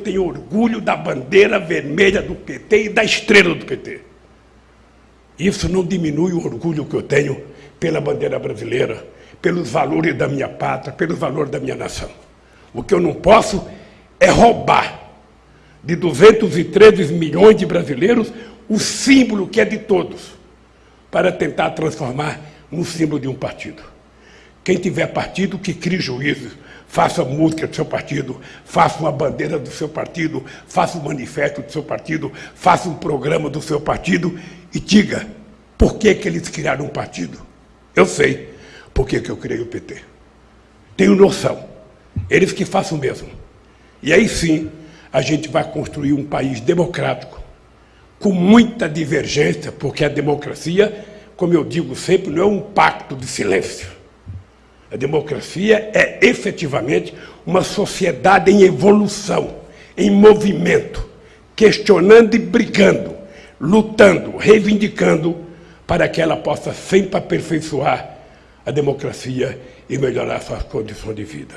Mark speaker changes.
Speaker 1: tenho orgulho da bandeira vermelha do PT e da estrela do PT. Isso não diminui o orgulho que eu tenho pela bandeira brasileira, pelos valores da minha pátria, pelos valores da minha nação. O que eu não posso é roubar de 213 milhões de brasileiros o símbolo que é de todos, para tentar transformar num símbolo de um partido. Quem tiver partido, que crie juízes, faça música do seu partido, faça uma bandeira do seu partido, faça um manifesto do seu partido, faça um programa do seu partido e diga por que, que eles criaram um partido. Eu sei por que, que eu criei o PT. Tenho noção. Eles que façam o mesmo. E aí sim a gente vai construir um país democrático, com muita divergência, porque a democracia, como eu digo sempre, não é um pacto de silêncio. A democracia é efetivamente uma sociedade em evolução, em movimento, questionando e brigando, lutando, reivindicando para que ela possa sempre aperfeiçoar a democracia e melhorar suas condições de vida.